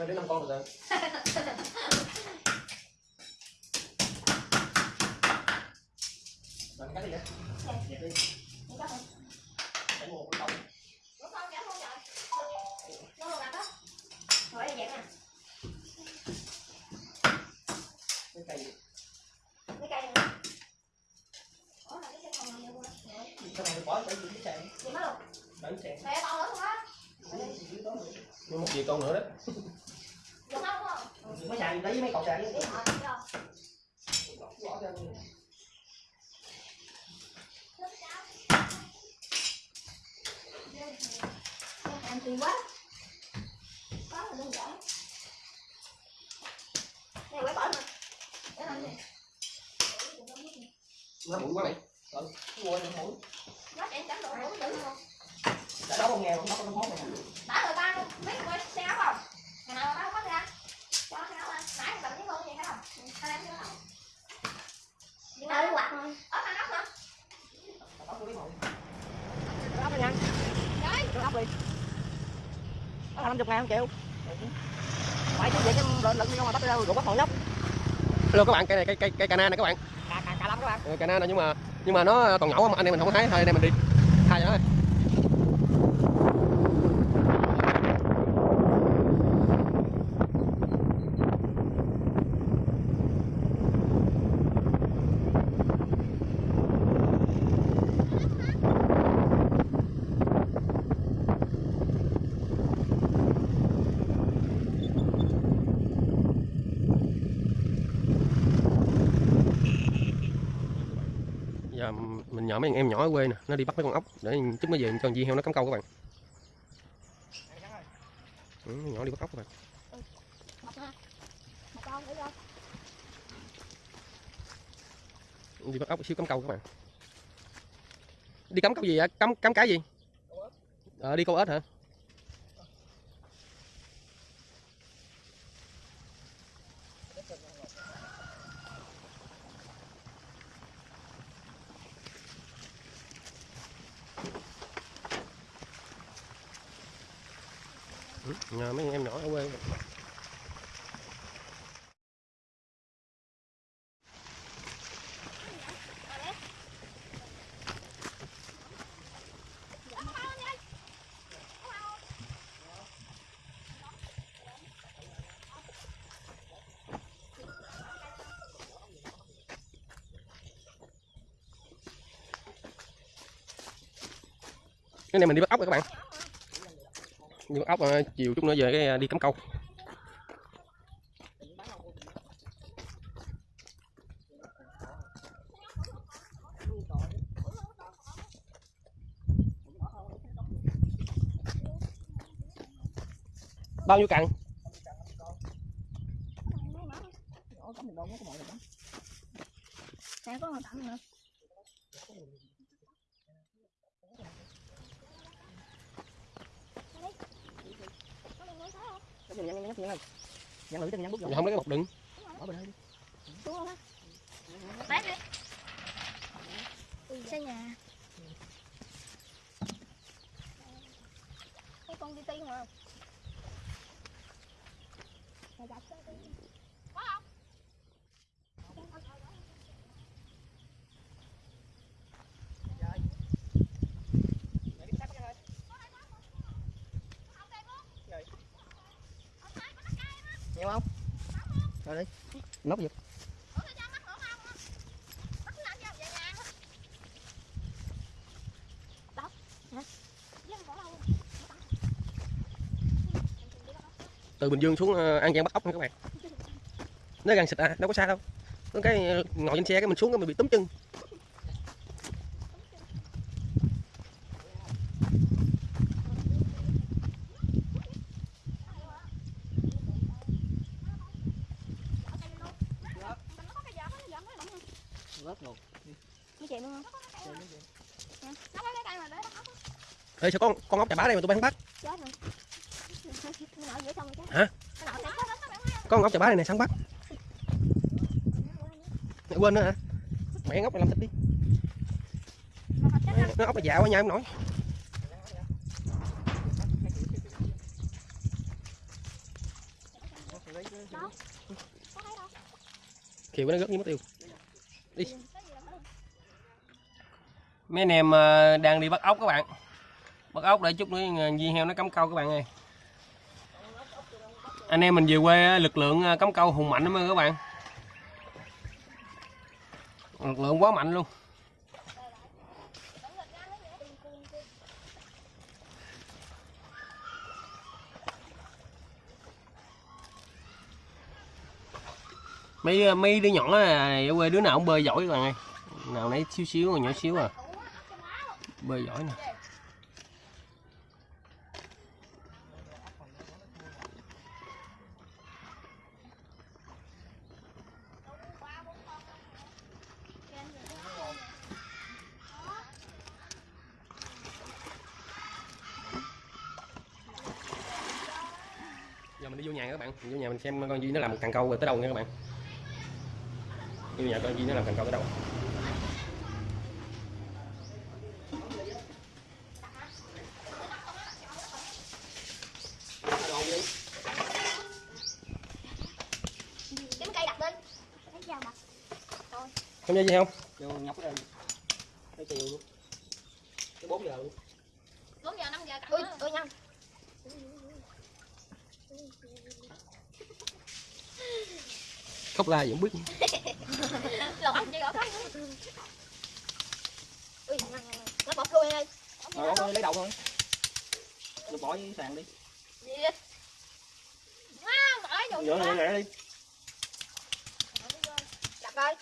năm cây đến năm con rồi rồi cắt đi vậy dẹp đi để một cái cọng Đúng không? Dạ không vậy. Nó không gặp đó. Rồi đây dạng nè. cái cây Cái cây này nè. Ủa, là cái cây còn nhiều quá. Rồi. cái này bỏ tới dưới sàn Gì mất luôn? bảy sàn Mẹ to nữa không á? nhưng một gì con nữa đó Dùng không đúng không? mấy sàn lấy mấy cọng sàn Đi với hỏi đi đâu? bỏ ra Ăn tùy quá. Quá là đơn giản. Này quay bỏ nè. Để làm gì? nó bụi quá này rồi mua nó mũi Nó chạy trắng đồ đủ dữ không? đã đấu không nghe nó có nó mốt này Đã rồi ba biết quay xe áo không? Ngày nào ba không có ra. Cho xe áo anh. Nãy cầm cái luôn vậy phải không? Hai em chưa đâu. Nhưng mà quạt thôi. Ở thằng ốc hả? tóc tôi biết rồi ốc đi nha Đấy. Đưa ốc đi đó là 50 ngàn không chịu phải chứ vậy cái lợn lợn đi không mà bắt đâu rủ bắt hòn nhóc Hello các bạn, cây này cây cây cây cana này các bạn. cà cà cà lắm các bạn Ừ, Cana này nhưng mà nhưng mà nó còn nhỏ mà anh em mình không thấy thôi anh em mình đi. Hai nó. thôi. Giờ mình nhờ mấy anh em nhỏ ở quê nè, nó đi bắt mấy con ốc để chút mới về cho con dì heo nó cắm câu các bạn. Ừ, nhỏ đi bắt ốc các bạn. Đi bắt ốc xíu cắm câu các bạn. Đi cắm câu gì vậy? Cắm cắm cái gì? Ờ đi câu ếch hả? Nhờ mấy em nhỏ ở quê. Cái này mình đi bắt ốc rồi các bạn đi bắt ốc ờ, chiều chút nữa về cái à, đi cắm câu. Bao nhiêu cặn Sẽ có một tặng nữa. cái gì nhăn nhăn nhăn nhăn lưỡi chân nhăn bút không lấy cái bọc đựng bỏ bên đây đi Đúng không á? Bán đi. Xây nhà. Cái con đi tiên mà. Mày đặt cái đi. Có không? nhiều không rồi đi nóc giật Ủa, sao cho mắc nữa không? Mắc nó ăn về nhà hả? Đâu? Hả? Với anh bỏ đâu? Từ bình dương xuống ờ, an giang bắt ốc nha các bạn. Nó gần xịt à đâu có xa đâu. Nó cái ờ, ngồi trên xe cái mình xuống cái mình bị túm chân. Cái. Ê, sao con con ốc chà bá đây mà tụi bay không bắt? có con ốc chà bá này này sáng bắt mẹ quên nữa hả? Mẹ ngóc này làm thịt đi. Nó ốc là dạo quá nha, em nổi kiểu nó gớt như mất tiêu. Đi. Mấy anh em à, đang đi bắt ốc các bạn. Bắt ốc để chút nữa à, viên heo nó cắm câu các bạn ơi anh em mình về quê à, lực lượng à, cắm câu hùng mạnh lắm các bạn. Lực lượng quá mạnh luôn. Mấy à, mấy đứa nhỏ á, ở quê đứa nào cũng bơi giỏi các bạn ơi. Nào nấy xíu xíu nhỏ xíu à. Bơi giỏi nè. Các bạn. Vô nhà mình xem con duy nó làm cần câu rồi tới đâu nha các bạn. Vô nhà con duy nó làm cần câu tới đâu? Kiếm cây đặt lên. Thấy sao mà? không nhớ gì không? Vô nhóc lên. Tới chiều luôn. Tới bốn giờ luôn. 4 giờ 5 giờ cắt Ui, ui nhanh. Khóc la không biết Lột chơi gõ. Ui. Nó ơi. rồi lấy đầu thôi bỏ với sàn đi Gì? Wow, bỏ vô. rẻ đi Đặt coi.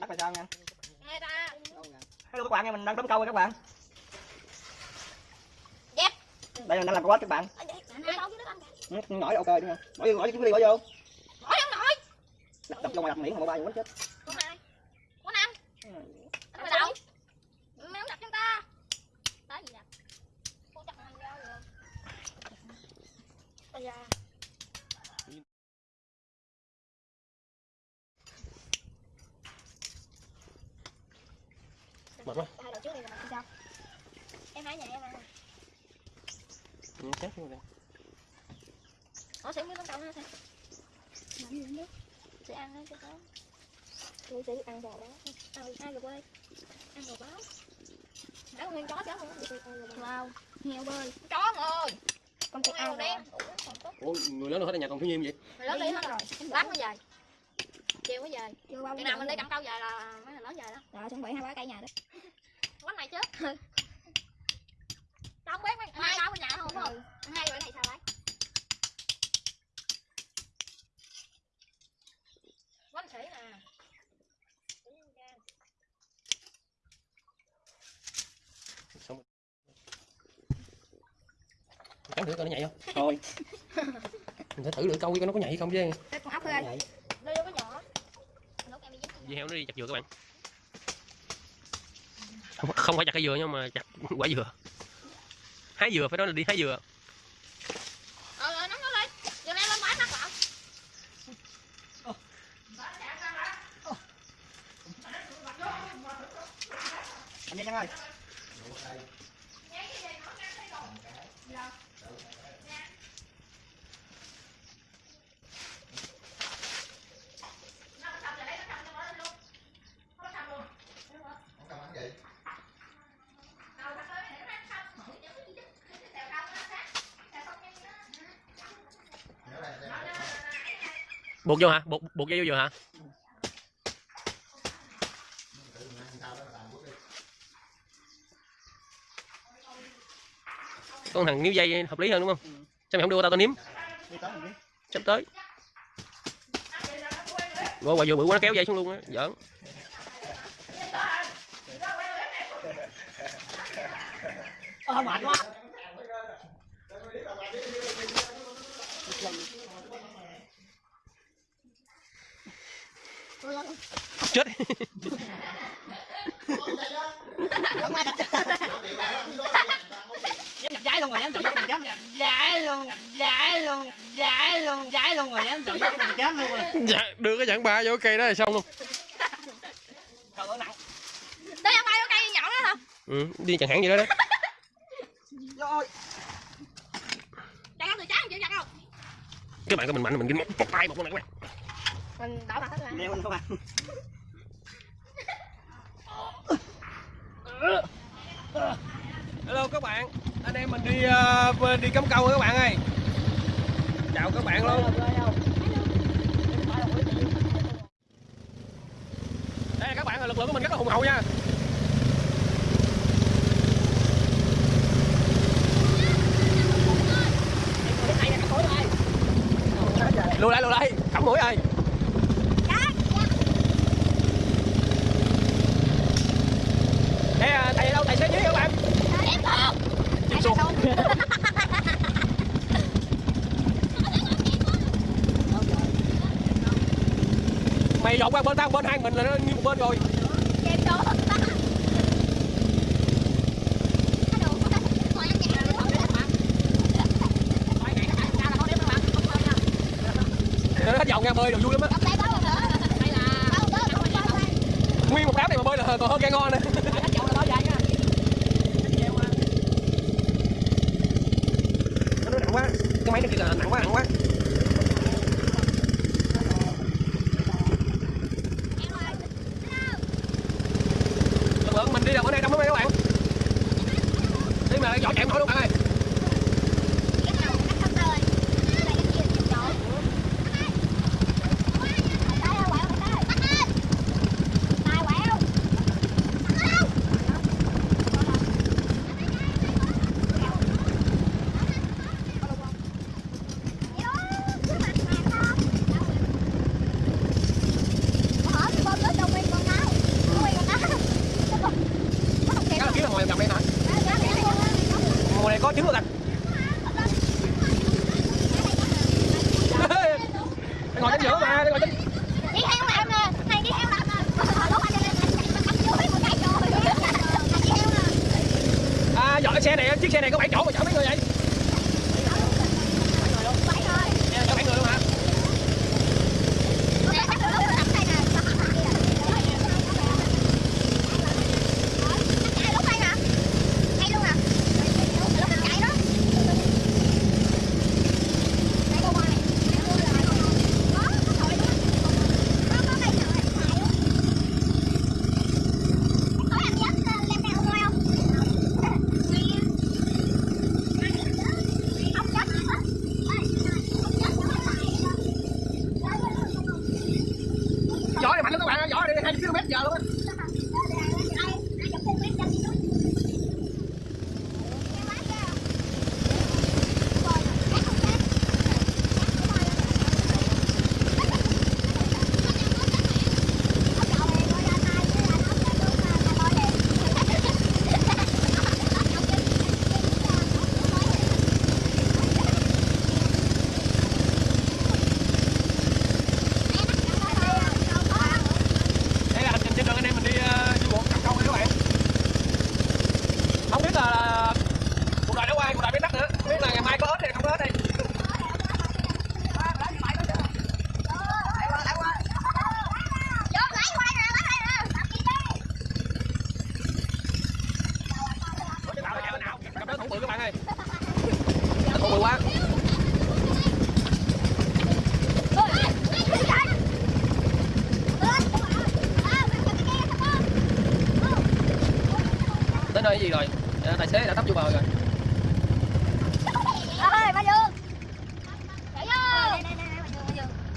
Là sao nha hello các bạn nha mình đang đóng câu rồi các bạn đây mình đang làm câu các bạn Ở đây, nè, đâu chứ Ừ, nhỏ ok đúng không bỏ vô bỏ vô bỏ vô Bỏ vô nổi. đập đập vô ngoài đặt miệng mà ba vô chết Con này. Con năm. Ăn vào đâu? Mày không đặt cho ta. Tới gì chặt hàng rau rồi. Bây giờ. mệt quá Hai đầu trước này là mình sao? Em hãy nhà em ăn. Ừ, chết luôn rồi Ủa sẽ biết con tàu ha sao? Sẽ ăn hết cái đó. Tôi sẽ ăn bò đó. Ăn hai rồi ơi. Ăn bò báo. Đã con nguyên chó chứ không? Wow. Heo bơi. Chó ơi. Con chim ăn đen. ủa người lớn hết ở nhà còn thiếu nhiêu vậy Mày lớn đi hết rồi. Lát mới về. Chiều mới về. Chừng nào mình đi cầm câu về là mấy người lớn về đó. Rồi chuẩn bị hai ba cây nhà đó. Quánh này trước. Tao không biết mấy hai câu bên nhà không phải không? Hai bữa này sao đấy? Quánh sĩ nè. xong cắn thử coi nó nhảy không? Thôi. Mình phải thử lưỡi câu coi nó có nhảy hay không chứ. Con ốc thôi. vậy Đưa vô cái nhỏ. Lúc em đi dính. dưa heo nó đi chặt dừa các bạn. Không, không phải chặt cái dừa nhưng mà chặt quả dừa. Hái dừa phải nói là đi hái dừa. Ờ rồi nắm nó lên. Giờ lên lên bãi mắt lại. anh Nhân ơi buộc vô hả? Buộc buộc dây vô dừa hả? Con thằng níu dây hợp lý hơn đúng không? Sao mày không đưa tao tao nếm? Sắp tới. Rồi quả dừa bự quá nó kéo dây xuống luôn á giỡn. Ờ mệt quá chết dám nhập trái luôn rồi dám tự dám nhập trái luôn nhập trái luôn nhập trái luôn trái luôn rồi dám tự dám nhập trái luôn rồi dạ, đưa cái chặng ba vô cây đó là xong luôn. Trời ơi nặng Đây ăn bay vô cây nhỏ đó không? ừ, đi chẳng hạn gì đó đó. Rồi các bạn coi mình mạnh mình một, một tay một con này các bạn mình đỏ mặt hết các bạn. Hello các bạn. Anh em mình đi uh, đi cắm câu các bạn ơi. Chào các bạn luôn đây là các bạn lực lượng của mình rất là hùng hậu nha. Lùi lại lùi lại. Cắm mũi ơi. Đây, à, thầy đâu? Tài xế dưới các bạn chim xuống. Mày dọn qua bên tao bên hai mình là nó như một bên rồi nó hết dọn ra bơi được vui lắm á nguyên một đám này mà bơi ngon nè nó nặng quá cái máy nó kia là nặng quá nặng quá. Lượng mình đi đâu ở đây đông lắm các bạn. Đi mà giỏ chạy không nổi luôn bạn ơi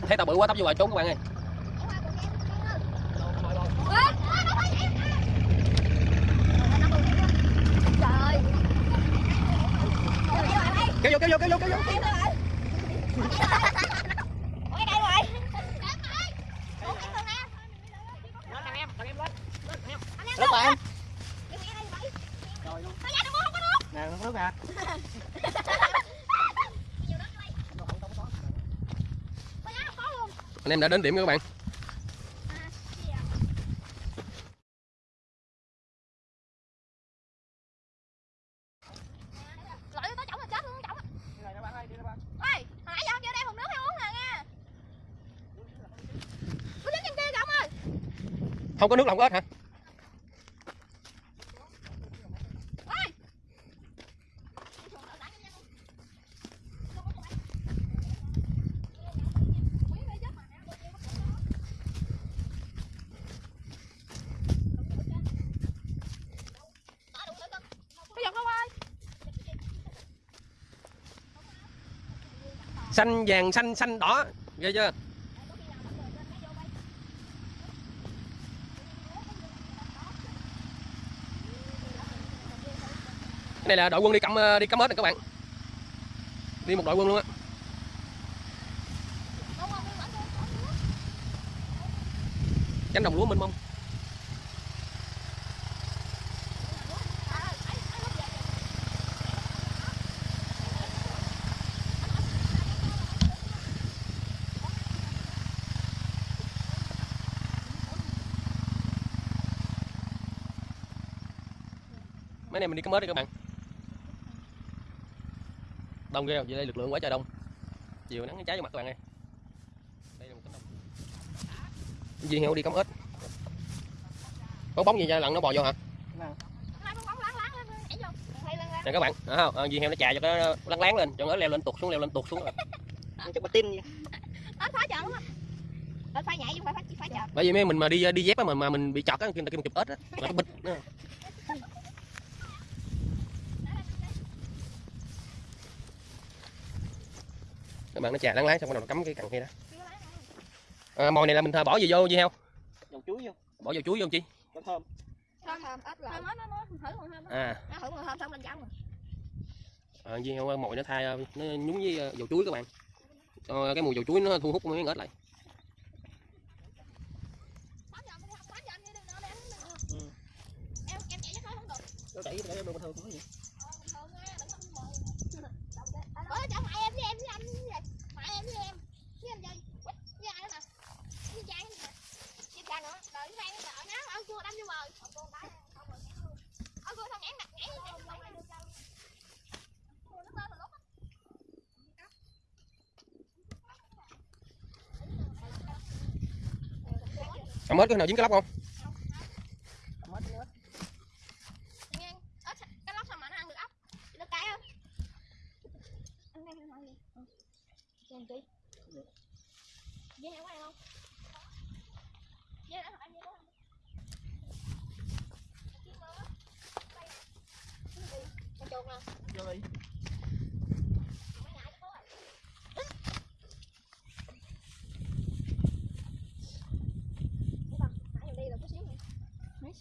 thấy tàu bự quá tấp vô bờ trốn các bạn ơi kéo vô kéo vô kéo vô kéo vô rất là em nè nước nè anh em đã đến điểm các bạn. Lội có chổng là chết luôn, chổng. Ôi, hồi nãy giờ không vô đây hùng nước hay uống nè nha. Cứ đứng trên kia kìa ông ơi. không có nước lòng ếch hả Ôi xanh vàng, xanh xanh đỏ. Ghê chưa? Cái này là đội quân đi cắm ờ, đi cắm hết này các bạn. Đi một đội quân luôn á. Cánh đồng lúa mênh mông. Này mình đi cắm ếch đi các bạn. Đông ghê? Vậy đây lực lượng quá trời đông. Chiều nắng cháy vô mặt các bạn ơi. Đây là một cánh đồng. Duy heo đi cắm ếch. Có bóng gì cho lần nó bò vô hả? Nè các bạn đó không? À, Duy heo nó chà cho nó lăn láng lên. Cho nó leo lên tụt xuống leo lên tụt xuống rồi. chụp phá chợ nhảy chứ phải phá, phá chợ. bởi vì mấy mình mà đi đi dép á mà mà mình bị chọt á người ta kêu mình chụp ếch á là nó bịch bạn nó chà láng xong bắt đầu nó cắm cái cần kia đó à, mồi này là mình thờ bỏ gì vô Duy heo dầu chuối vô bỏ vào chuối vô không chi có thơm Thơm thơm ếch là. Thơm nó nó thử mùi thơm. à Nó thử mùi thơm xong lên chảo rồi. à, Duy heo mồi nó thay nó nhúng với ờ, dầu chuối các bạn cho cái mùi dầu chuối nó thu hút mấy con ếch lại? Em em chạy không được. nó đẩy để bên thơm có gì Ờ, bình thường á, đừng có mồi. Ủa, cho mẹ em với em với anh với gì? Mẹ em với em. Với anh gì? Quýt, với ai nữa nè? Với Trang nữa nè. Với Trang nữa. Rồi với Phan nữa. Ở ngáo, ở cua đâm vô bờ. Ở cua đá, không rồi. Ở cua xong nhảy mặt, nhảy, nhảy, nhảy, nhảy. Cua nó lên rồi lúc á. Cầm ếch cái nào dính cái lóc không mất nữa ếch cái lóc sao mà nó ăn được ốc? Được cái không? Anh đang nói gì? Ừ. Làm? Dê heo có ăn không? Dê đã hỏi anh dê không? Con chuột nè. vô đi Mấy ngại cho cô rồi. Đúng không? Nãy giờ đi là có xíu này. Nói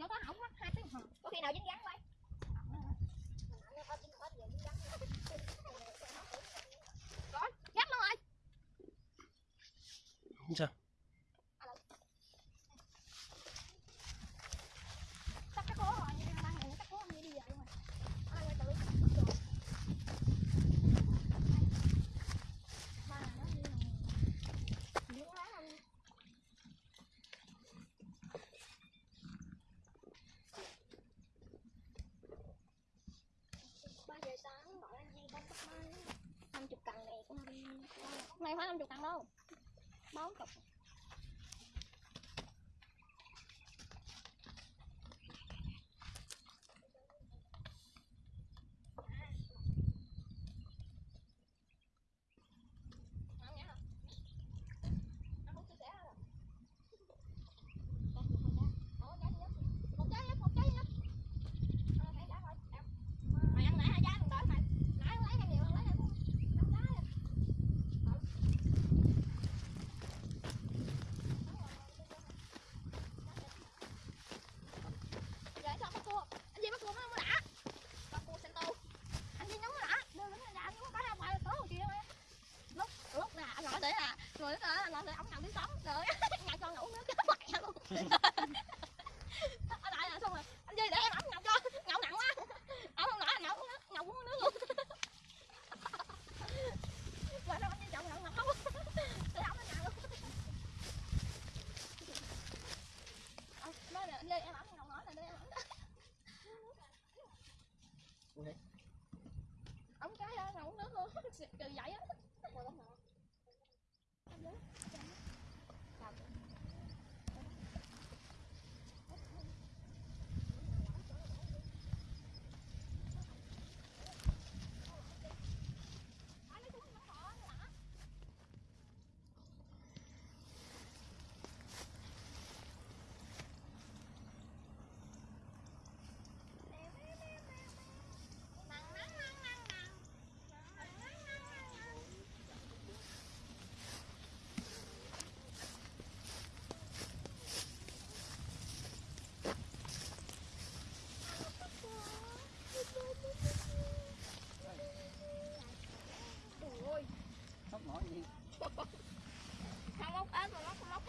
nó có hỏng mất hai tiếng hả? Có khi nào dính gắn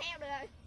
heo được. rồi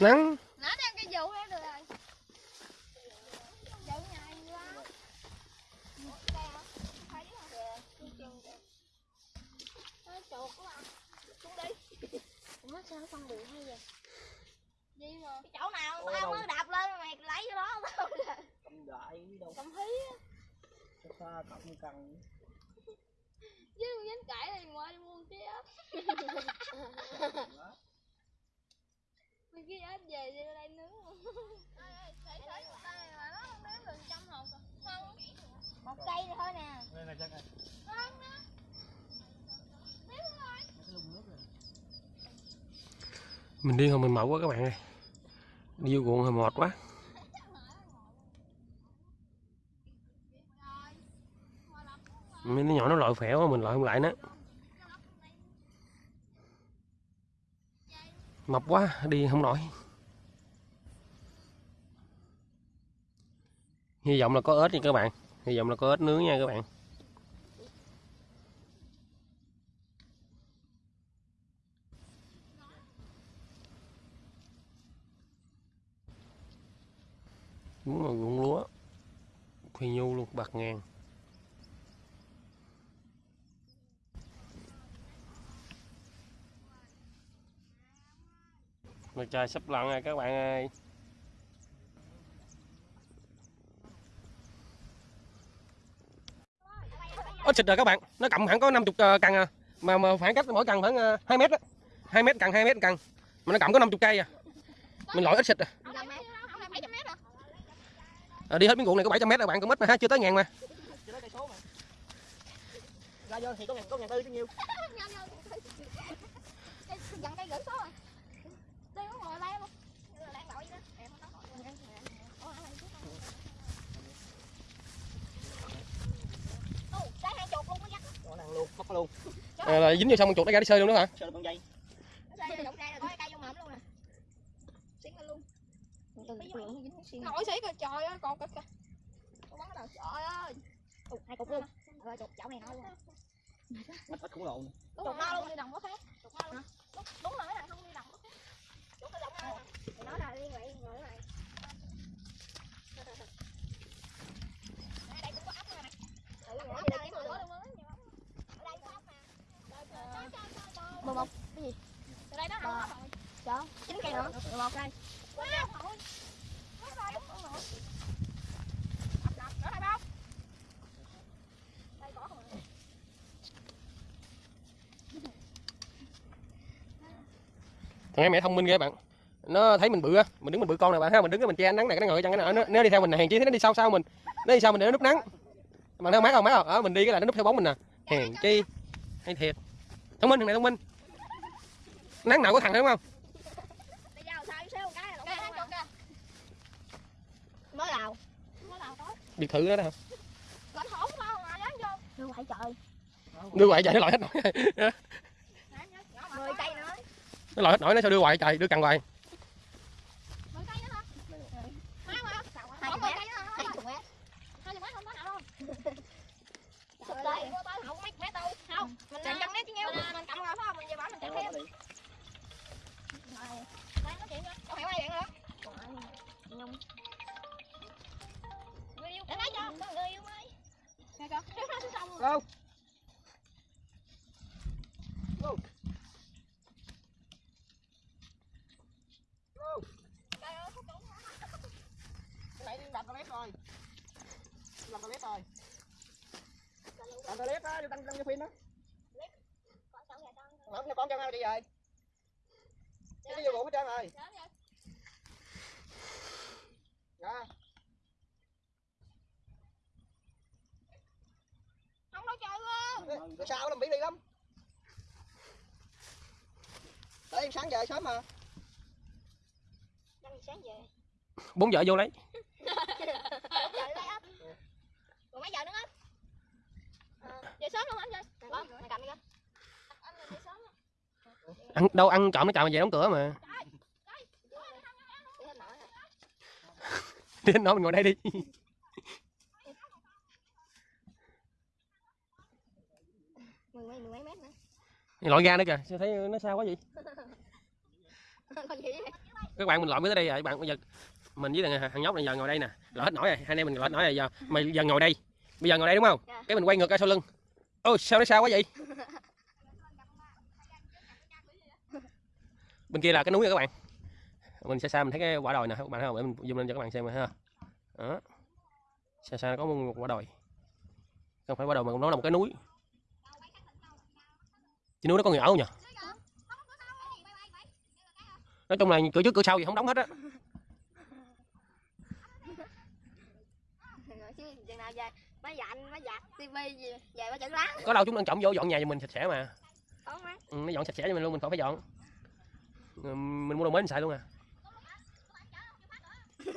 nắng Nó đem cái vụ đó được rồi. Vụ nhà gì quá. Đây hả? Thấy hả? Kìa, chừng kìa. Nó chuột quá à. Xuống đi. Ủa sao nó phân bự hay vậy? Gì mà? Cái chỗ nào Ôi, tao đâu. mới đạp lên mày lấy cái đó tao là cầm đại đi đâu cầm hí á. xa xa cộng cần Chứ không dám cãi thì ngoài đi mua cái ớt. Mày cái ớt về đi đây nướng luôn. Một cây thôi nè. đây là chắc này Không đó. Biết rồi. cái lùng nước rồi mình đi không mình mẫu quá các bạn ơi. Đi vô ruộng hơi mệt quá. Mấy nó nhỏ nó lội phèo mình lội không lại nữa. Mập quá, đi không nổi. Hy vọng là có ếch nha các bạn. Hy vọng là có ếch nướng nha các bạn. Đúng là ruộng lúa. Phi nhu luôn bạc ngàn. Mặt trời sắp lặn rồi các bạn ơi. Ếch xịt rồi các bạn. Nó cầm hẳn có 50 cần ờ, à. Mà, mà khoảng cách mỗi cần khoảng ờ, 2 mét á. 2 mét cần 2 mét cần mà nó cầm có 50 cây à. Mình lỗi ít xịt à Không mét, không phải 700 mét hả? Ờ, đi hết miếng ruộng này có 700 mét các bạn cũng ít mà ha chưa tới ngàn mà ra vô thì có ngàn có ngàn tư chứ nhiêu dặn cây gửi số rồi. Ngồi luôn. Đó. Em không có luôn mất luôn à, là dính vô xong con chuột nó ra đi sơi luôn đó hả được con dây là đụng ra là có cây vô mồm luôn nè. Xính lên luôn. Nổi xí kìa, trời ơi, còn kìa kìa. Con bắn đầu, trời ơi. Ồ, hai cục luôn. Rồi, chục chậu này luôn. mất ít khủng lồ Đúng rồi, no luôn đi đồng có khác. Đúng, đúng rồi, cái thằng không đi đồng có khác. Đúng cái đồng là liên vậy, ngồi lại. Ở đây cũng có ốc nè mày. Ừ, ốc đây kiếm lửa luôn á. Ở đây có ốc nè. Mười một, cái gì? Từ đây đó hả? Ốc rồi. Chín cây nữa. Mười một đây. Thằng em mẹ thông minh ghê bạn. Nó thấy mình bự á mình đứng mình bự con này bạn ha mình đứng cái mình che nắng này cái nó ngồi trong cái nó, nó đi theo mình hèn chi thấy nó đi sau sau mình. Nó đi sau mình để nó núp nắng. Mà nó mát không mát không? Ở mình đi cái là nó núp theo bóng mình nè. Hèn chi hay thiệt. Thông minh thằng này thông minh. Nắng nào có thằng đúng không Bây giờ sao xíu một cái là lộn lộn kìa. Mới đào. Mới đào tối biệt thự đó đó. Đưa quậy trời. đưa hoài trời nó lội hết nổi Mười cây nữa. nó lội hết nổi nó sao đưa hoài trời đưa cần hoài Mười cây nữa hả? Má mà. Hai chục mét. Hai chục mét. Hai chục mét không có nào đâu. Sụp đây. Tới không mấy mét đâu. Không. Mình chạy trăm mét chứ nhiêu. Mình cầm rồi phải không? Mình về bảo mình chạy theo. Đây nói chuyện nữa. Có hẹo ai điện nữa. Nhung. Người yêu. Để lấy cho. Có người yêu mới. Nghe chưa? Nếu nó xuống sông rồi. go Trời ơi, không đủ. cái này đi đập toilet rồi làm toilet rồi tăng tăng cho phim đó không cho con cho ai đi rồi cái đi vô bụng hết trơn rồi dạ Không nói chơi luôn. sao làm bị đi lắm. Để em sáng về sớm mà. Năm giờ sáng về. bốn vợ vô lấy Bốn giờ đi lấy ấp. Còn mấy giờ nữa ấp? Về sớm luôn hả anh chơi? Vâng, mày cầm đi kìa. Anh là về sớm á. ăn đâu ăn trộm nó mà về đóng cửa mà Đi hết nổi rồi. đi đến nó mình ngồi đây đi lội ra nữa kìa sao thấy nó sao quá vậy? các bạn mình lội mới tới đây rồi các bạn bây giờ mình với thằng, thằng nhóc này giờ ngồi đây nè lỡ hết nổi rồi hai anh em mình lỡ hết nổi rồi giờ mày giờ ngồi đây bây giờ ngồi đây đúng không Dạ. cái mình quay ngược ra sau lưng ô sao nó sao quá vậy bên kia là cái núi rồi các bạn. Mình xa xa mình thấy cái quả đồi nè các bạn thấy không? Để mình zoom lên cho các bạn xem ha đó. Xa xa nó có một quả đồi. Không phải quả đồi mà nó là một cái núi. Trên núi nó có người ở nhỉ? Nói chung là cửa trước cửa sau gì không đóng hết á. Có đâu chúng đang trọng vô dọn nhà cho mình sạch sẽ mà. Ừ, nó dọn sạch sẽ cho mình luôn mình khỏi phải dọn mình mua đồ mới mình xài luôn à?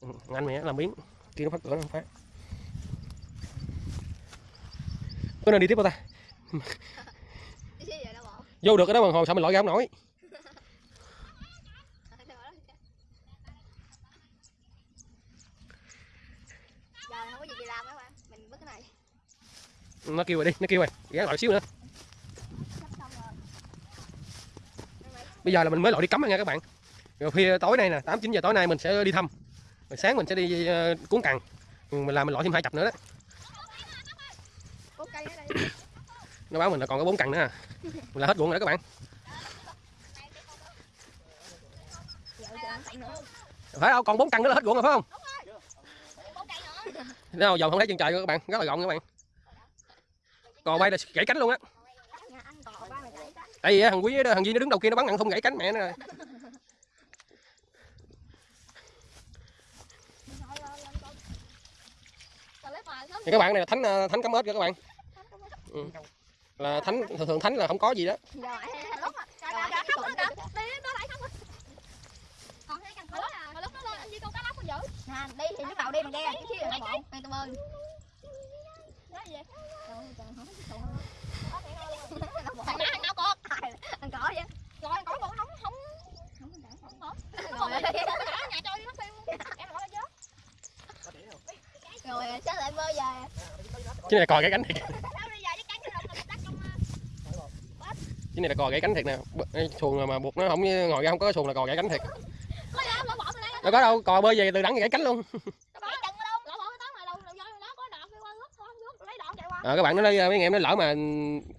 Ừ, anh á, làm biến. Kia nó phát cửa nó không phát. Có nên đi tiếp không ta? Vô được cái đó bằng hồ sao mình lội ra không nổi? Nó kêu rồi đi nó kêu rồi. Gắn lội xíu nữa sắp xong rồi Đây mày. Bây giờ là mình mới lội đi cắm nha các bạn. Rồi phía tối nay nè tám chín giờ tối nay mình sẽ đi thăm. Rồi sáng mình sẽ đi ờ, cuốn cằn. Ừ, mình làm mình lội thêm hai chập nữa đó. Nó báo mình là còn có bốn cằn nữa à. Mình là hết ruộng rồi đó các bạn. Phải không còn bốn cằn nữa là hết ruộng rồi phải không? Đâu dòng không? Thấy chân trời các bạn. Rất là gọn các bạn. Cò bay là gãy cánh luôn á nhà anh cò ba mày cậy đó tại vì thằng quý thằng duy nó đứng đầu kia nó bắn ăn không gãy cánh mẹ nó rồi. Thì các bạn này là thánh ờ, thánh cắm ếch kìa các bạn. Ừ. là thánh, thường thường thánh là không có gì đó. giờ đi mà thì lúc đầu đi mà ghe chứ chứ là bơi thằng thằng nào con thằng cỏ vậy rồi thằng cỏ con không không không không không rồi nhà đi nó phim em rồi sao lại bơi về chứ này là cò gãy cánh thiệt. Cái chứ này là cò gãy cánh thiệt nè. Cái xuồng mà buộc nó không ngồi ra không có xuồng là cò gãy cánh thiệt. Nó đâu có đâu cò bơi về từ đẳng gãy cánh luôn Cái chân ở đâu? Lỡ bỏ cái tóc này đâu, đâu do nó có đọt đi qua nước thôi, nước lấy đọt chạy qua. À, các bạn nó nói mấy anh em nó lỡ mà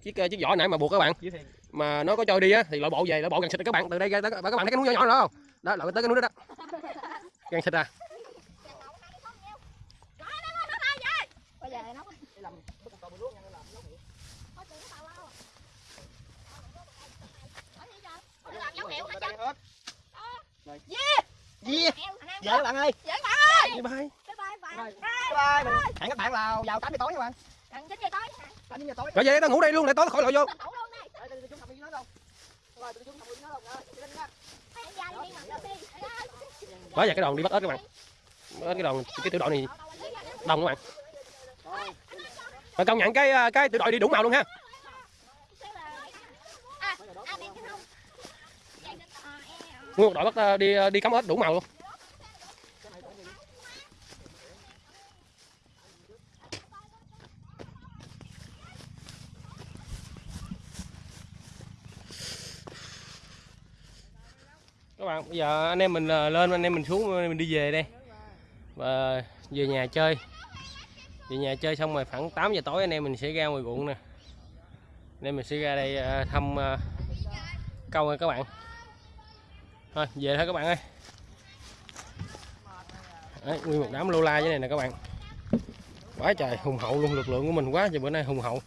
chiếc chiếc vỏ nãy mà buộc các bạn mà nó có trôi đi á thì loại bộ về loại bộ gần xịt các bạn từ đây ra tới- các bạn thấy cái núi nhỏ nhỏ đó không đó loại tới cái núi đó đó gần xịt à Bây giờ nó Gì? Vậy các bạn ơi. bye bye Bye bye. Mình hẹn các bạn là vào 8 giờ tối nha bạn. Cần chín giờ tối. 8 giờ tối. rồi về tao ngủ đây luôn để tối khỏi lội vô. Đây. Đó giờ cái đoàn đi bắt ếch các bạn bắt ếch cái đoàn cái tiểu đội này đông các bạn mà công nhận cái ờ, cái tiểu đội đi đủ màu luôn ha. À, à nguyên một đội bắt ờ, đi đi cắm ếch đủ màu luôn các bạn bây giờ anh em mình ờ, lên anh em mình xuống mình đi về đây. Và về nhà chơi. Về nhà chơi xong rồi khoảng 8 giờ tối anh em mình sẽ ra ngoài ruộng nè. Anh em mình sẽ ra đây ờ, thăm ờ, câu nha các bạn. Thôi về thôi các bạn ơi. Đấy, nguyên một đám lô la như này nè các bạn. Quá trời hùng hậu luôn lực lượng của mình quá trời bữa nay hùng hậu.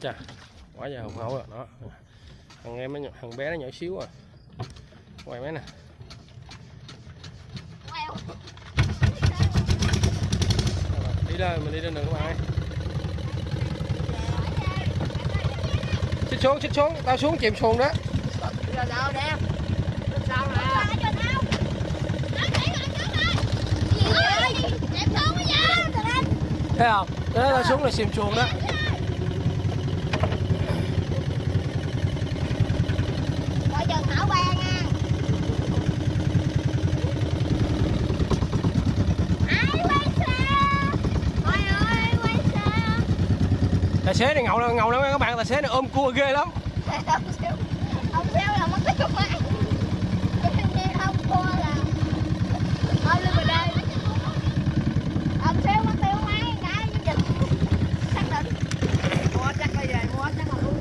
Thấy quá giờ hùng hậu rồi đó. Thằng em nó nhỏ, thằng bé nó nhỏ xíu rồi quay máy nè. Đi lên mình đi lên đường các bạn ơi. Xích xuống xích xuống tao xuống chìm xuồng đó. Giờ đâu nè. Sao nè. thấy không? Đó tao xuống là chìm xuồng đó Coi chừng hảo qua nha xế này ngầu lắm ngầu lắm các bạn, tài xế này ôm cua ghê lắm. Ông xeo ông là mất tiêu máy không cua là ôm lên vào đây ông xéo mất tiêu máy cái dịch xác định mua chắc bây giờ, mua chắc là luôn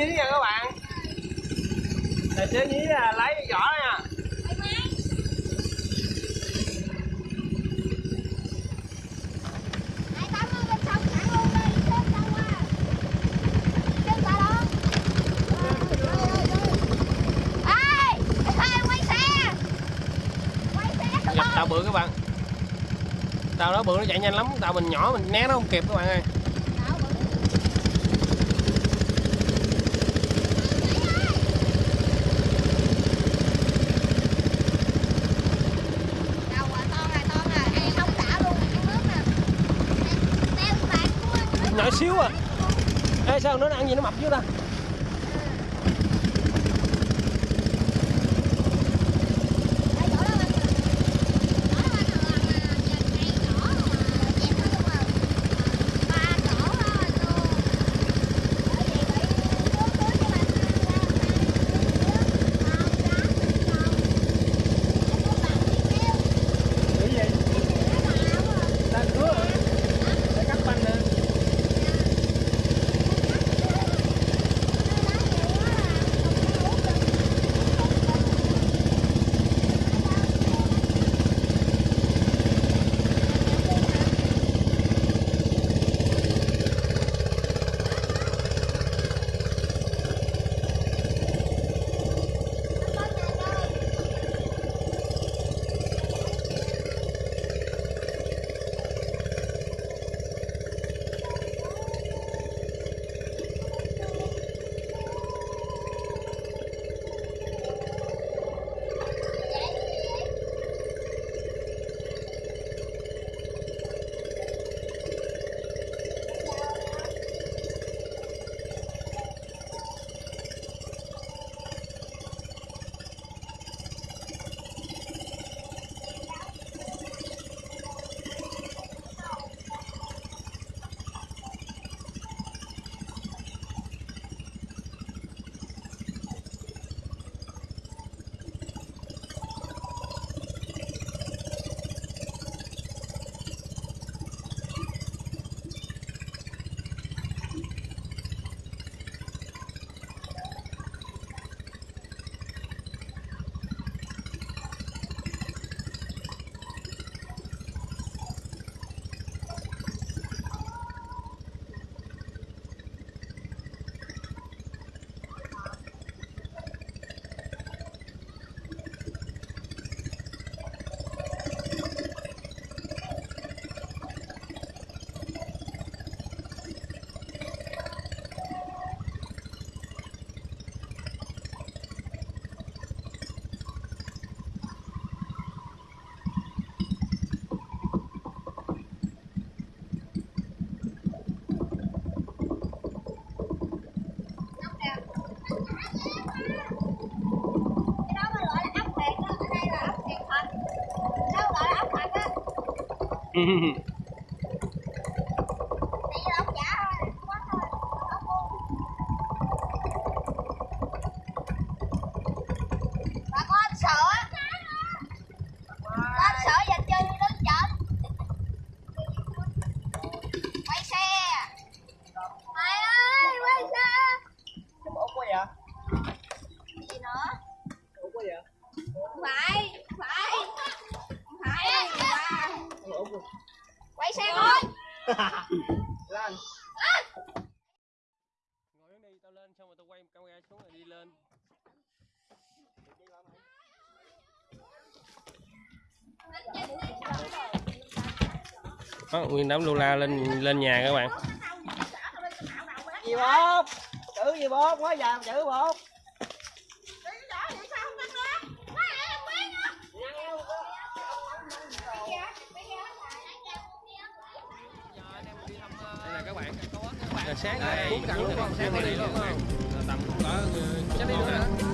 tài chí nha các bạn. Tài xế nhí là lấy vỏ nha. Tàu bự các bạn. Tàu đó bự nó chạy nhanh lắm, tàu mình nhỏ, mình né nó không kịp các bạn ơi nhỏ xíu à Ê sao nó ăn gì nó mập chứ ta? and Lan ngồi đi tao lên xong rồi tao quay camera xuống rồi đi lên đó, nguyên đám lula lên lên nhà các bạn Gì bột? Chữ gì bột? Quá già chữ bột là các bạn là sáng này cũng cặn luôn sáng này luôn tầm nữa.